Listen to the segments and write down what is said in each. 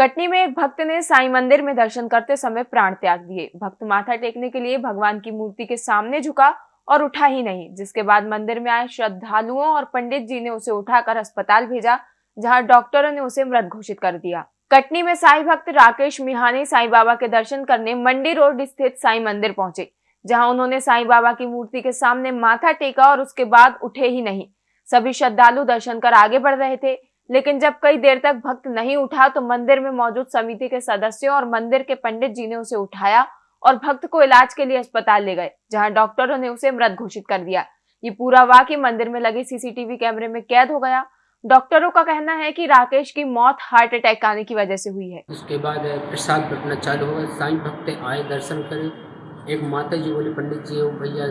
कटनी में एक भक्त ने साईं मंदिर में दर्शन करते समय प्राण त्याग दिए। भक्त माथा टेकने के लिए भगवान की मूर्ति के सामने झुका और उठा ही नहीं। जिसके बाद मंदिर में आए श्रद्धालुओं और पंडित जी ने उसे उठाकर अस्पताल भेजा, जहाँ डॉक्टरों ने उसे मृत घोषित कर दिया। कटनी में साई भक्त राकेश मिहानी साई बाबा के दर्शन करने मंडी रोड स्थित साई मंदिर पहुँचे, जहाँ उन्होंने साई बाबा की मूर्ति के सामने माथा टेका और उसके बाद उठे ही नहीं। सभी श्रद्धालु दर्शन कर आगे बढ़ रहे थे। लेकिन जब कई देर तक भक्त नहीं उठा तो मंदिर में मौजूद समिति के सदस्यों और मंदिर के पंडित जी ने उसे उठाया और भक्त को इलाज के लिए अस्पताल ले गए, जहाँ डॉक्टरों ने उसे मृत घोषित कर दिया। ये पूरा वाक्य मंदिर में लगे सीसीटीवी कैमरे में कैद हो गया। डॉक्टरों का कहना है कि राकेश की मौत हार्ट अटैक आने की वजह से हुई है। उसके बाद प्रसाद बटना चालू हो गया। साईं भक्त आए, दर्शन करे। एक माता जी बोले, पंडित जी भैया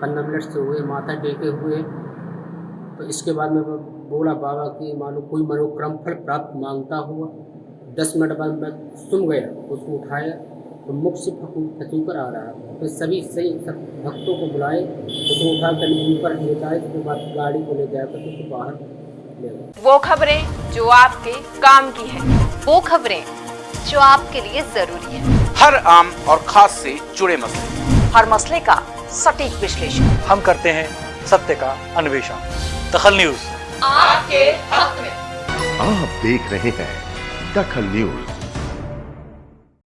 पंद्रह मिनट से हुए, माता टेके हुए तो इसके बाद में वो बोला बाबा की मानो कोई मनोक्रम फल प्राप्त माँगता हुआ दस मिनट बाद मैं सुन गया उसको उठाया तो मुख से फकू फचूकर आ रहा था। फिर सभी सही सब भक्तों को बुलाए उसको उठा कर ऊपर ले जाए उसके बाद गाड़ी को ले जाकर उसको बाहर ले गए वो खबरें जो आपके काम की है वो खबरें जो आपके लिए ज़रूरी है। हर आम और खास से जुड़े मसले। हर मसले का सटीक विश्लेषण। हम करते हैं सत्य का अन्वेषण। दखल न्यूज़। आपके हक में। आप देख रहे हैं दखल न्यूज़।